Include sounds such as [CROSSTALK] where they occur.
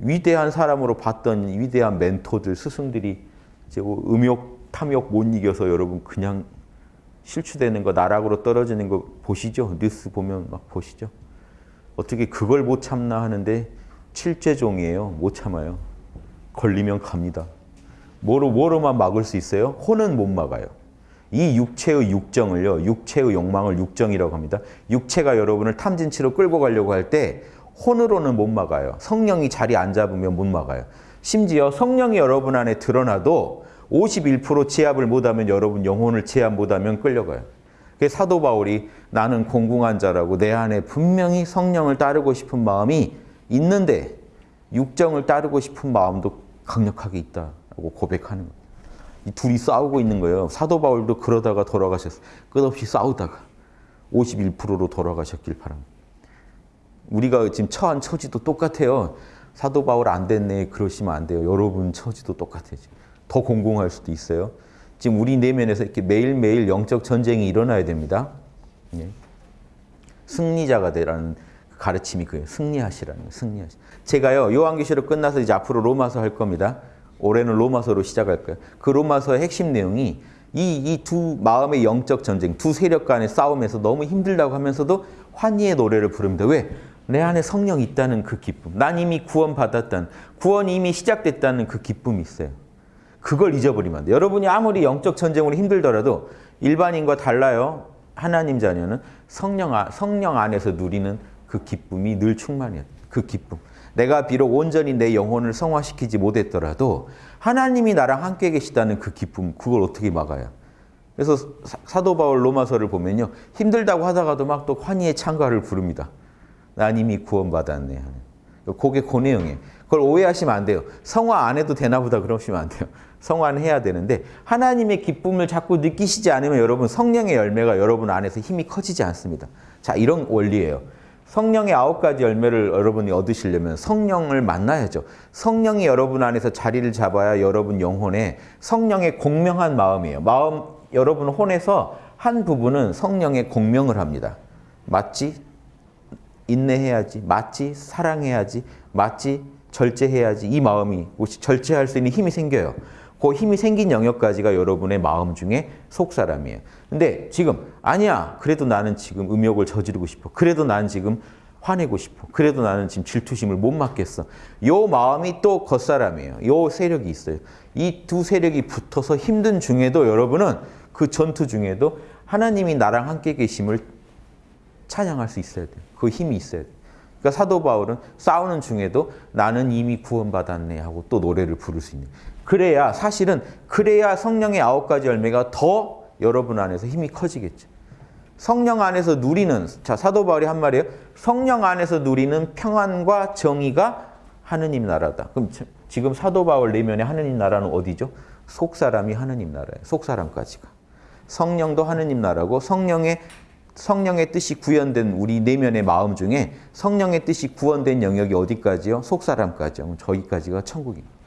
위대한 사람으로 봤던 위대한 멘토들, 스승들이 이제 뭐 음욕, 탐욕 못 이겨서 여러분 그냥 실추되는 거, 나락으로 떨어지는 거 보시죠? 뉴스 보면 막 보시죠? 어떻게 그걸 못 참나 하는데 칠죄종이에요. 못 참아요. 걸리면 갑니다. 뭐로, 뭐로만 막을 수 있어요? 혼은 못 막아요. 이 육체의 육정을요, 육체의 욕망을 육정이라고 합니다. 육체가 여러분을 탐진치로 끌고 가려고 할 때 혼으로는 못 막아요. 성령이 자리 안 잡으면 못 막아요. 심지어 성령이 여러분 안에 드러나도 51% 제압을 못하면 여러분 영혼을 제압 못하면 끌려가요. 사도 바울이 나는 공궁한 자라고 내 안에 분명히 성령을 따르고 싶은 마음이 있는데 육정을 따르고 싶은 마음도 강력하게 있다고 고백하는 거예요. 이 둘이 싸우고 있는 거예요. 사도 바울도 그러다가 돌아가셨어요. 끝없이 싸우다가 51%로 돌아가셨길 바랍니다. 우리가 지금 처한 처지도 똑같아요. 사도 바울 안 됐네 그러시면 안 돼요. 여러분 처지도 똑같아요. 더 공공할 수도 있어요. 지금 우리 내면에서 이렇게 매일매일 영적 전쟁이 일어나야 됩니다. 예. 승리자가 되라는 가르침이 그예요. 승리하시라는 거예요. 승리하시. 제가요 요한계시록 끝나서 이제 앞으로 로마서 할 겁니다. 올해는 로마서로 시작할 거예요. 그 로마서의 핵심 내용이 이이두 마음의 영적 전쟁, 두 세력 간의 싸움에서 너무 힘들다고 하면서도 환희의 노래를 부릅니다. 왜? 내 안에 성령이 있다는 그 기쁨. 난 이미 구원받았다는, 구원이 이미 시작됐다는 그 기쁨이 있어요. 그걸 잊어버리면 안 돼요. 여러분이 아무리 영적 전쟁으로 힘들더라도 일반인과 달라요. 하나님 자녀는 성령, 성령 안에서 누리는 그 기쁨이 늘 충만해요. 그 기쁨. 내가 비록 온전히 내 영혼을 성화시키지 못했더라도 하나님이 나랑 함께 계시다는 그 기쁨, 그걸 어떻게 막아요? 그래서 사도 바울 로마서를 보면요. 힘들다고 하다가도 막 또 환희의 찬가를 부릅니다. 난 이미 구원받았네 하는. 그게 그 내용이에요. 그걸 오해하시면 안 돼요. 성화 안 해도 되나 보다 그러시면 안 돼요. [LAUGHS] 성화는 해야 되는데 하나님의 기쁨을 자꾸 느끼시지 않으면 여러분 성령의 열매가 여러분 안에서 힘이 커지지 않습니다. 자 이런 원리예요. 성령의 아홉 가지 열매를 여러분이 얻으시려면 성령을 만나야죠. 성령이 여러분 안에서 자리를 잡아야 여러분 영혼에 성령의 공명한 마음이에요. 마음 여러분 혼에서 한 부분은 성령의 공명을 합니다. 맞지? 인내해야지. 맞지? 사랑해야지. 맞지? 절제해야지. 이 마음이 절제할 수 있는 힘이 생겨요. 그 힘이 생긴 영역까지가 여러분의 마음 중에 속사람이에요. 근데 지금 아니야. 그래도 나는 지금 음욕을 저지르고 싶어. 그래도 나는 지금 화내고 싶어. 그래도 나는 지금 질투심을 못 맡겠어. 요 마음이 또 겉사람이에요. 요 세력이 있어요. 이 두 세력이 붙어서 힘든 중에도 여러분은 그 전투 중에도 하나님이 나랑 함께 계심을 찬양할 수 있어야 돼요. 그 힘이 있어야 돼요. 그러니까 사도 바울은 싸우는 중에도 나는 이미 구원받았네 하고 또 노래를 부를 수 있는. 그래야 사실은 그래야 성령의 아홉 가지 열매가 더 여러분 안에서 힘이 커지겠죠. 성령 안에서 누리는 자 사도 바울이 한 말이에요. 성령 안에서 누리는 평안과 정의가 하느님 나라다. 그럼 지금 사도 바울 내면의 하느님 나라는 어디죠? 속 사람이 하느님 나라예요. 속 사람까지가. 성령도 하느님 나라고 성령의 성령의 뜻이 구현된 우리 내면의 마음 중에 성령의 뜻이 구원된 영역이 어디까지요? 속 사람까지요. 저기까지가 천국입니다.